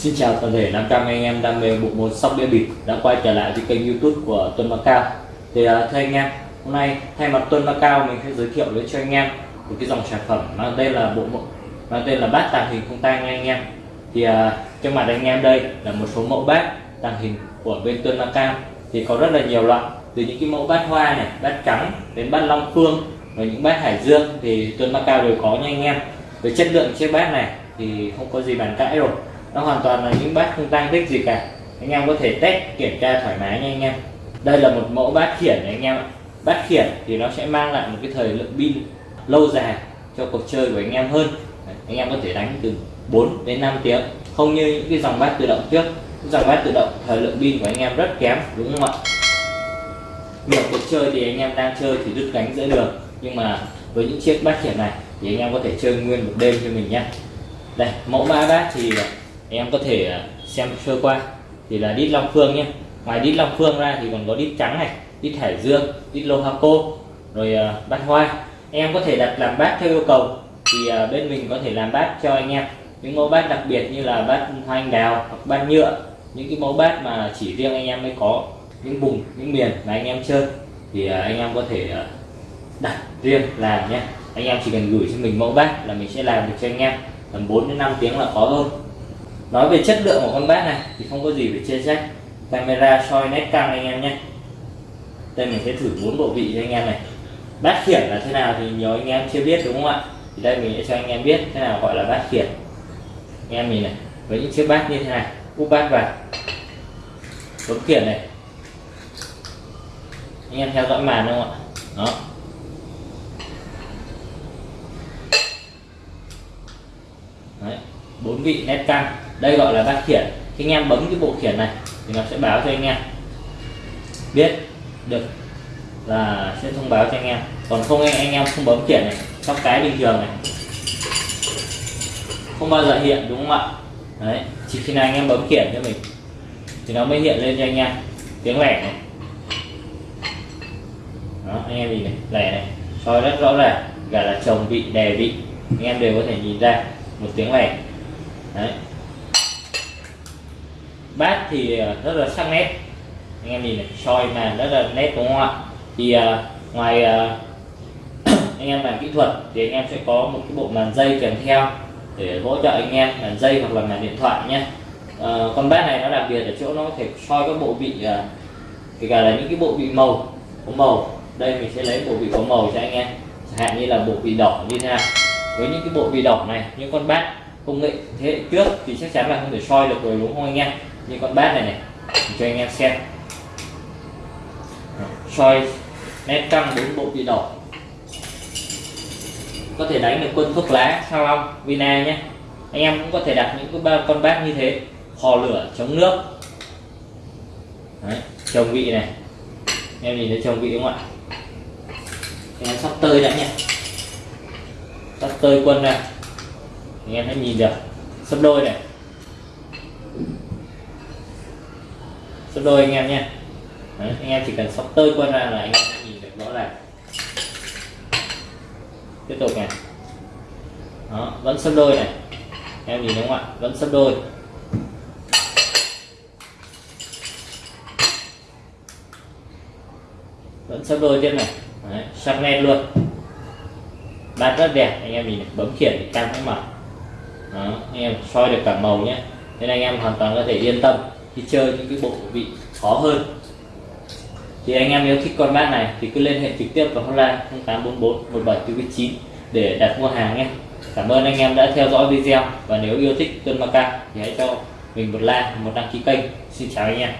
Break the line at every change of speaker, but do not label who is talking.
Xin chào toàn thể 500 anh em đam mê bộ môn sóc đĩa bịp đã quay trở lại với kênh youtube của Tuân Macao Thì uh, thưa anh em, hôm nay thay mặt Tuân Macao mình sẽ giới thiệu đến cho anh em một cái dòng sản phẩm mang tên là bộ mang tên là bát tàng hình không tang anh em. Thì uh, trước mặt anh em đây là một số mẫu bát tàng hình của bên Tuân Macao Thì có rất là nhiều loại từ những cái mẫu bát hoa này, bát trắng đến bát long phương và những bát hải dương thì Tuân Macao đều có nha anh em. Về chất lượng chiếc bát này thì không có gì bàn cãi rồi nó hoàn toàn là những bát không tăng tích gì cả. Anh em có thể test, kiểm tra thoải mái nha anh em. Đây là một mẫu bát khiển này anh em ạ. Bát khiển thì nó sẽ mang lại một cái thời lượng pin lâu dài cho cuộc chơi của anh em hơn. Anh em có thể đánh từ 4 đến 5 tiếng. Không như những cái dòng bát tự động trước. Dòng bát tự động, thời lượng pin của anh em rất kém, đúng không ạ? Nhiều cuộc chơi thì anh em đang chơi thì đứt cánh giữa đường. Nhưng mà với những chiếc bát khiển này thì anh em có thể chơi nguyên một đêm cho mình nhé đây, mẫu ba bát thì em có thể à, xem sơ qua. Thì là đít long phương nhé. Ngoài đít long phương ra thì còn có đít trắng này, đít hải dương, đít lô cô, rồi à, bát hoa. Em có thể đặt làm bát theo yêu cầu. Thì à, bên mình có thể làm bát cho anh em. Những mẫu bát đặc biệt như là bát hoa anh đào hoặc bát nhựa, những cái mẫu bát mà chỉ riêng anh em mới có. Những vùng, những miền mà anh em chơi. Thì anh em có thể đặt riêng làm nhé. Anh em chỉ cần gửi cho mình mẫu bát là mình sẽ làm được cho anh em. Tầm 4 đến 5 tiếng là có thôi nói về chất lượng của con bát này thì không có gì phải chê trách. Camera soi nét căng anh em nhé. Đây mình sẽ thử bốn bộ vị cho anh em này. Bát khiển là thế nào thì nhiều anh em chưa biết đúng không ạ? Thì đây mình sẽ cho anh em biết thế nào gọi là bát khiển. Anh em nhìn này, với những chiếc bát như thế này, úp bát vào. Bấm khiển này. Anh em theo dõi màn đúng không ạ? Đó. Đấy, bốn vị nét căng đây gọi là bát khiển. Khi anh em bấm cái bộ khiển này thì nó sẽ báo cho anh em. Biết được là sẽ thông báo cho anh em. Còn không anh, em không bấm khiển này sóc cái bình thường này không bao giờ hiện đúng không ạ? Đấy chỉ khi nào anh em bấm khiển cho mình thì nó mới hiện lên cho anh em. Tiếng lẻ này. Đó anh em nhìn này lẻ này. Soi rất rõ ràng cả là chồng vị đè vị. Anh em đều có thể nhìn ra một tiếng lẻ. Đấy bát thì ờ, rất là sắc nét. Anh em nhìn này soi màn rất là nét đúng không ạ? Thì uh, ngoài uh, anh em làm kỹ thuật thì anh em sẽ có một cái bộ màn dây kèm theo để hỗ trợ anh em màn dây hoặc là màn điện thoại nhé. Uh, con bát này nó đặc biệt ở chỗ nó có thể soi các bộ vị uh, kể cả là những cái bộ vị màu có màu. Đây mình sẽ lấy bộ vị có màu cho anh em. Chẳng hạn như là bộ vị đỏ như thế nào. Với những cái bộ vị đỏ này những con bát công nghệ thế hệ trước thì chắc chắn là không thể soi được rồi đúng không anh em? Như con bát này này cho anh em xem. Soi nét căng bốn bộ bị đỏ. Có thể đánh được quân thuốc lá sao long vina nhé. Anh em cũng có thể đặt những cái con bát như thế. Hò lửa chống nước. Đấy, trồng vị này. Em nhìn thấy trồng vị không ạ? Em sắp tơi đã nhé. Sắp tơi quân này anh em hãy nhìn được. Sắp đôi này. Sấp đôi anh em nha. Đấy, anh em chỉ cần sóc tơi qua ra là anh em nhìn được rõ ràng. Tiếp tục này. Đó vẫn sấp đôi này. Em nhìn đúng không ạ? Vẫn sấp đôi. Vẫn sấp đôi tiếp này. Đấy, sắc nét luôn. Bát rất đẹp anh em nhìn bấm khiển thì cam cũng mở đó, anh em soi được cả màu nhé. Nên anh em hoàn toàn có thể yên tâm thì chơi những cái bộ vị khó hơn. Thì anh em nếu thích con bát này thì cứ liên hệ trực tiếp vào hotline 0844 1749 để đặt mua hàng nhé. Cảm ơn anh em đã theo dõi video và nếu yêu thích Tuân Maca thì hãy cho mình một like, một đăng ký kênh. Xin chào anh em.